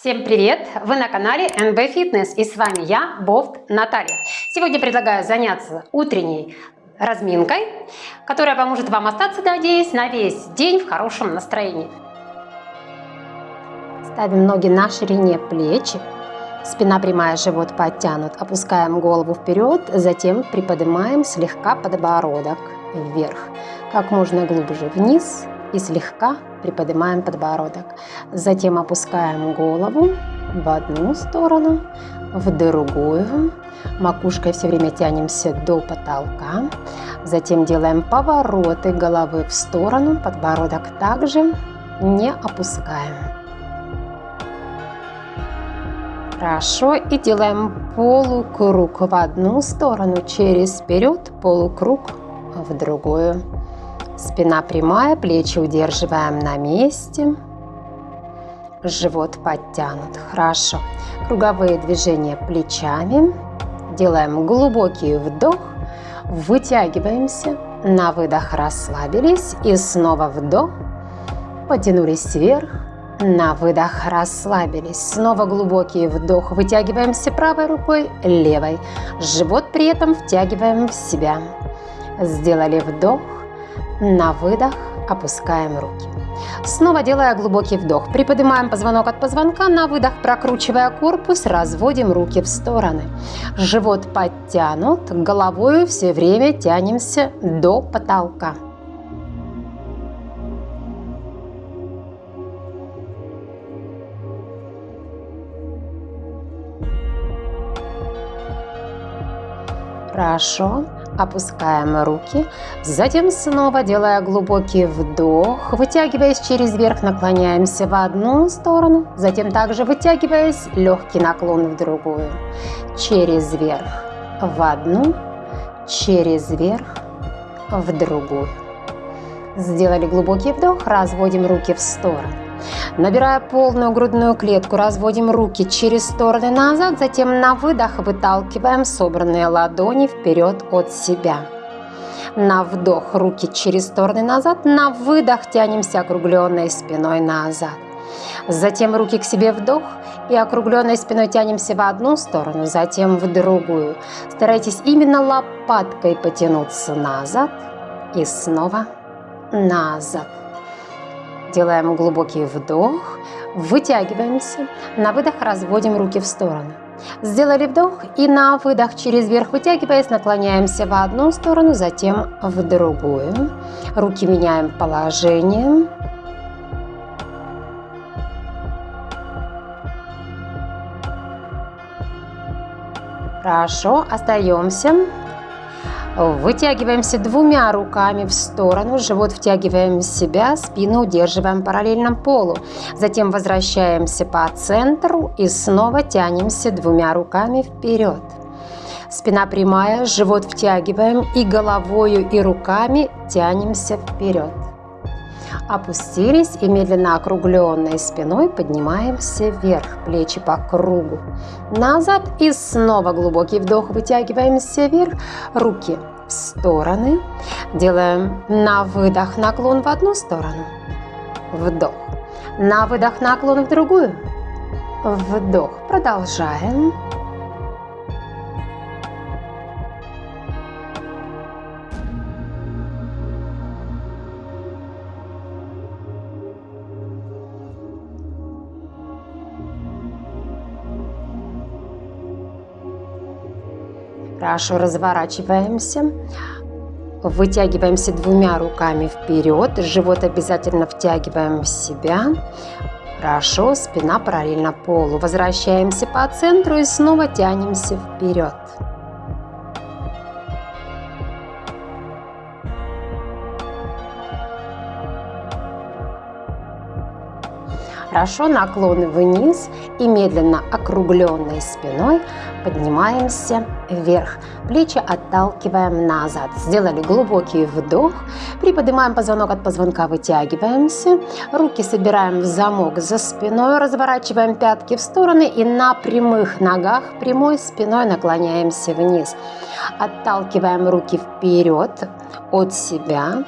Всем привет! Вы на канале NB Fitness и с вами я, Бофт Наталья. Сегодня предлагаю заняться утренней разминкой, которая поможет вам остаться, надеюсь, на весь день в хорошем настроении. Ставим ноги на ширине плеч, спина прямая, живот подтянут. Опускаем голову вперед, затем приподнимаем слегка подбородок вверх, как можно глубже вниз и слегка приподнимаем подбородок. Затем опускаем голову в одну сторону, в другую. Макушкой все время тянемся до потолка. Затем делаем повороты головы в сторону, подбородок также не опускаем. Хорошо, и делаем полукруг в одну сторону, через вперед, полукруг в другую. Спина прямая, плечи удерживаем на месте. Живот подтянут. Хорошо. Круговые движения плечами. Делаем глубокий вдох. Вытягиваемся. На выдох расслабились. И снова вдох. Потянулись вверх. На выдох расслабились. Снова глубокий вдох. Вытягиваемся правой рукой, левой. Живот при этом втягиваем в себя. Сделали вдох. На выдох опускаем руки. Снова делая глубокий вдох. Приподнимаем позвонок от позвонка. На выдох, прокручивая корпус, разводим руки в стороны. Живот подтянут. Головой все время тянемся до потолка. Хорошо. Опускаем руки, затем снова делая глубокий вдох, вытягиваясь через верх, наклоняемся в одну сторону, затем также вытягиваясь, легкий наклон в другую, через верх в одну, через верх в другую. Сделали глубокий вдох, разводим руки в сторону. Набирая полную грудную клетку, разводим руки через стороны назад, затем на выдох выталкиваем собранные ладони вперед от себя. На вдох руки через стороны назад, на выдох тянемся округленной спиной назад. Затем руки к себе вдох и округленной спиной тянемся в одну сторону, затем в другую. Старайтесь именно лопаткой потянуться назад и снова назад. Делаем глубокий вдох, вытягиваемся. На выдох разводим руки в сторону. Сделали вдох и на выдох через верх вытягиваясь, наклоняемся в одну сторону, затем в другую. Руки меняем положение. Хорошо, остаемся. Вытягиваемся двумя руками в сторону, живот втягиваем в себя, спину удерживаем параллельно полу. Затем возвращаемся по центру и снова тянемся двумя руками вперед. Спина прямая, живот втягиваем и головою и руками тянемся вперед. Опустились и медленно округленной спиной поднимаемся вверх, плечи по кругу. Назад и снова глубокий вдох, вытягиваемся вверх, руки в стороны. Делаем на выдох наклон в одну сторону, вдох. На выдох наклон в другую, вдох. Продолжаем. Хорошо, разворачиваемся. Вытягиваемся двумя руками вперед. Живот обязательно втягиваем в себя. Хорошо, спина параллельно полу. Возвращаемся по центру и снова тянемся вперед. Хорошо, наклоны вниз и медленно округленной спиной поднимаемся вверх. Плечи отталкиваем назад. Сделали глубокий вдох. Приподнимаем позвонок от позвонка, вытягиваемся. Руки собираем в замок за спиной. Разворачиваем пятки в стороны и на прямых ногах прямой спиной наклоняемся вниз. Отталкиваем руки вперед от себя.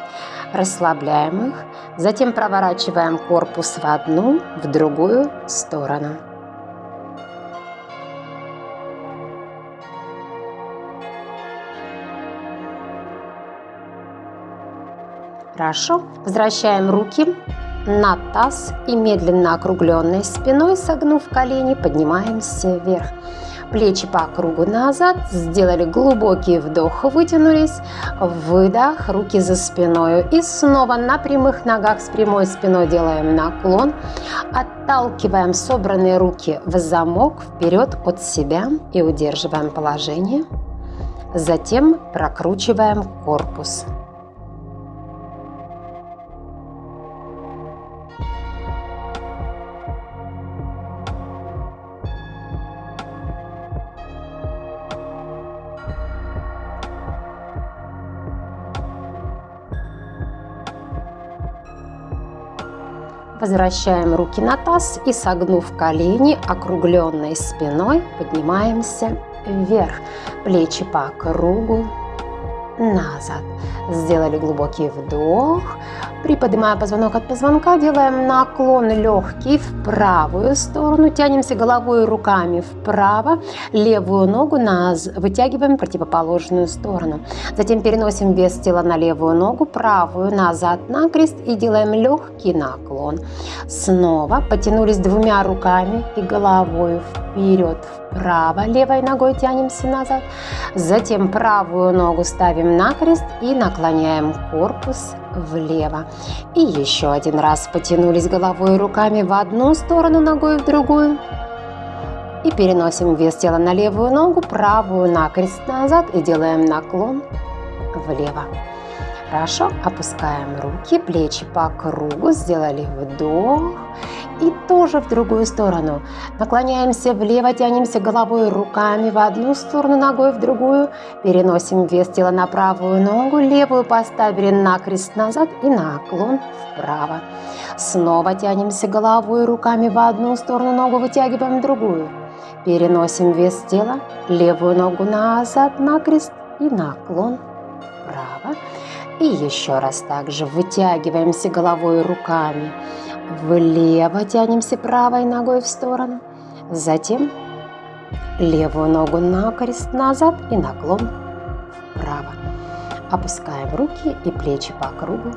Расслабляем их. Затем проворачиваем корпус в одну, в другую сторону. Хорошо. Возвращаем руки на таз и медленно округленной спиной, согнув колени, поднимаемся вверх. Плечи по кругу назад, сделали глубокий вдох, вытянулись, выдох, руки за спиной. И снова на прямых ногах с прямой спиной делаем наклон, отталкиваем собранные руки в замок вперед от себя и удерживаем положение. Затем прокручиваем корпус. Возвращаем руки на таз и согнув колени, округленной спиной поднимаемся вверх. Плечи по кругу назад. Сделали глубокий вдох. Приподнимая позвонок от позвонка, делаем наклон легкий в правую сторону. Тянемся головой и руками вправо. Левую ногу наз вытягиваем в противоположную сторону. Затем переносим вес тела на левую ногу, правую назад на крест и делаем легкий наклон. Снова потянулись двумя руками и головой вперед, вправо. Левой ногой тянемся назад. Затем правую ногу ставим на крест и наклоняем корпус влево. И еще один раз потянулись головой и руками в одну сторону, ногой в другую. И переносим вес тела на левую ногу, правую на крест назад и делаем наклон влево. Хорошо, опускаем руки, плечи по кругу, сделали вдох и тоже в другую сторону. Наклоняемся влево, тянемся головой руками в одну сторону, ногой в другую. Переносим вес тела на правую ногу, левую поставили на крест назад и наклон вправо. Снова тянемся головой руками в одну сторону, ногу вытягиваем в другую. Переносим вес тела, левую ногу назад на крест и наклон вправо. И еще раз также вытягиваемся головой и руками Влево тянемся правой ногой в сторону. Затем левую ногу на крест назад и наклон вправо. Опускаем руки и плечи по кругу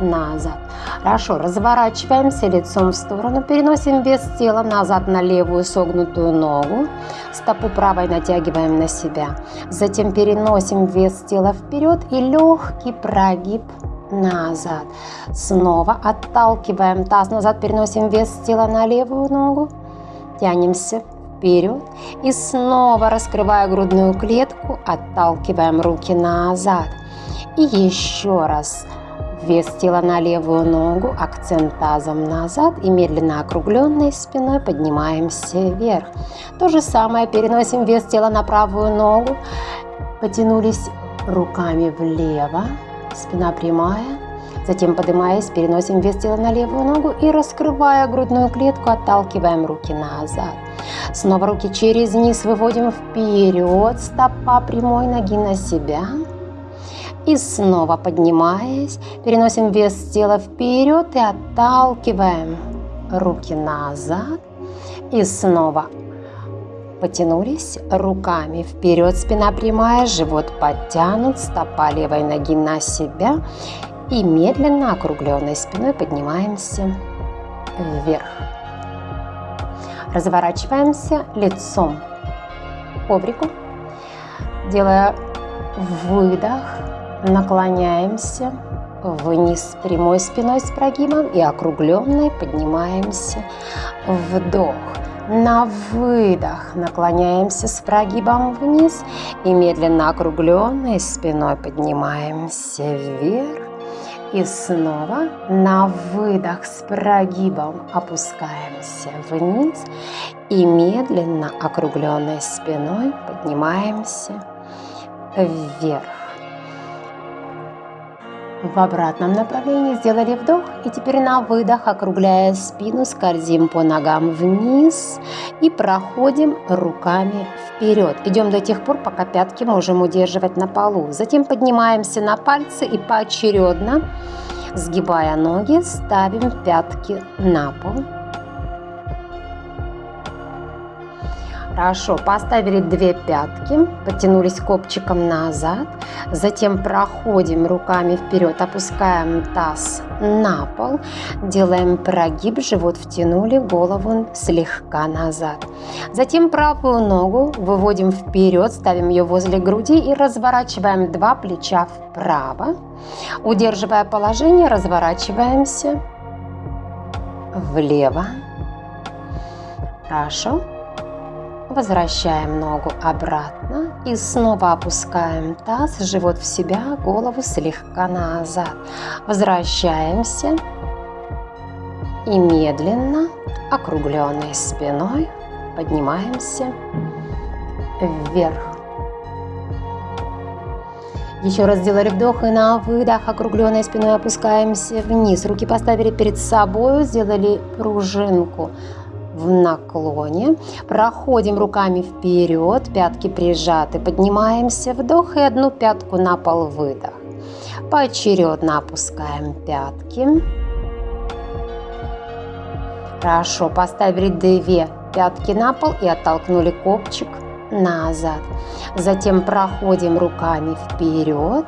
назад. Хорошо, разворачиваемся лицом в сторону, переносим вес тела назад на левую согнутую ногу, стопу правой натягиваем на себя. Затем переносим вес тела вперед и легкий прогиб назад. Снова отталкиваем таз назад, переносим вес тела на левую ногу. Тянемся вперед. И снова раскрывая грудную клетку, отталкиваем руки назад. И еще раз вес тела на левую ногу, акцент тазом назад и медленно округленной спиной поднимаемся вверх. То же самое переносим вес тела на правую ногу, потянулись руками влево, спина прямая. Затем, поднимаясь, переносим вес тела на левую ногу и, раскрывая грудную клетку, отталкиваем руки назад. Снова руки через низ выводим вперед, стопа прямой ноги на себя. И снова поднимаясь, переносим вес тела вперед и отталкиваем руки назад. И снова Потянулись руками вперед, спина прямая, живот подтянут, стопа левой ноги на себя. И медленно округленной спиной поднимаемся вверх. Разворачиваемся лицом к коврику, делая выдох, наклоняемся вниз прямой спиной с прогибом и округленной поднимаемся вдох. На выдох наклоняемся с прогибом вниз и медленно округленной спиной поднимаемся вверх. И снова на выдох с прогибом опускаемся вниз и медленно округленной спиной поднимаемся вверх в обратном направлении. Сделали вдох и теперь на выдох, округляя спину, скользим по ногам вниз и проходим руками вперед. Идем до тех пор, пока пятки можем удерживать на полу. Затем поднимаемся на пальцы и поочередно, сгибая ноги, ставим пятки на пол. Хорошо, поставили две пятки, потянулись копчиком назад, затем проходим руками вперед, опускаем таз на пол, делаем прогиб, живот втянули, голову слегка назад. Затем правую ногу выводим вперед, ставим ее возле груди и разворачиваем два плеча вправо. Удерживая положение, разворачиваемся влево. Хорошо. Возвращаем ногу обратно и снова опускаем таз, живот в себя, голову слегка назад. Возвращаемся и медленно, округленной спиной, поднимаемся вверх. Еще раз сделали вдох и на выдох, округленной спиной опускаемся вниз. Руки поставили перед собой, сделали пружинку в наклоне. Проходим руками вперед, пятки прижаты. Поднимаемся, вдох и одну пятку на пол, выдох. Поочередно опускаем пятки. Хорошо, поставили две пятки на пол и оттолкнули копчик назад. Затем проходим руками вперед,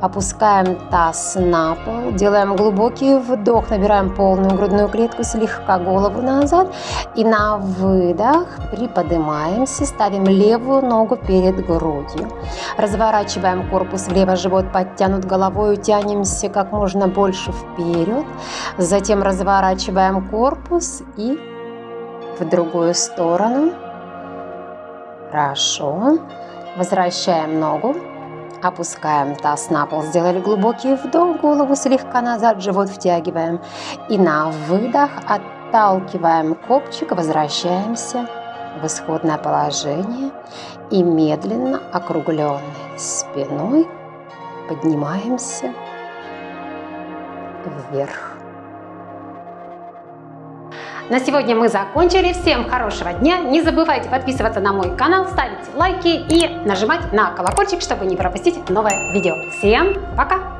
опускаем таз на пол, делаем глубокий вдох, набираем полную грудную клетку, слегка голову назад и на выдох приподнимаемся, ставим левую ногу перед грудью. Разворачиваем корпус влево, живот подтянут головой, тянемся как можно больше вперед. Затем разворачиваем корпус и в другую сторону. Хорошо. Возвращаем ногу. Опускаем таз на пол. Сделали глубокий вдох, голову слегка назад, живот втягиваем. И на выдох отталкиваем копчик, возвращаемся в исходное положение. И медленно, округленной спиной поднимаемся вверх. На сегодня мы закончили. Всем хорошего дня. Не забывайте подписываться на мой канал, ставить лайки и нажимать на колокольчик, чтобы не пропустить новое видео. Всем пока!